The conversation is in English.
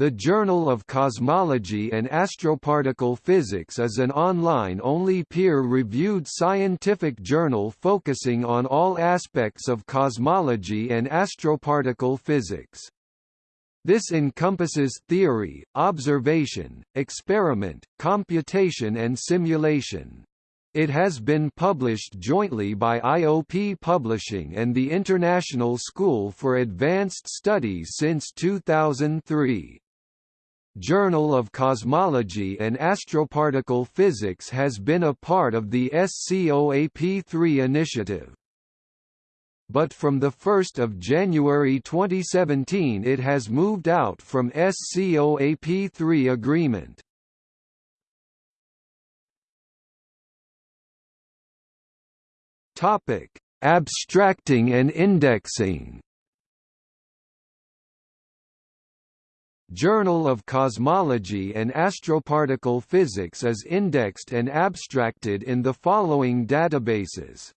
The Journal of Cosmology and Astroparticle Physics is an online-only peer-reviewed scientific journal focusing on all aspects of cosmology and astroparticle physics. This encompasses theory, observation, experiment, computation and simulation. It has been published jointly by IOP Publishing and the International School for Advanced Studies since 2003. Journal of Cosmology and Astroparticle Physics has been a part of the SCOAP3 initiative. But from 1 January 2017 it has moved out from SCOAP3 agreement. Abstracting and indexing Journal of Cosmology and Astroparticle Physics is indexed and abstracted in the following databases.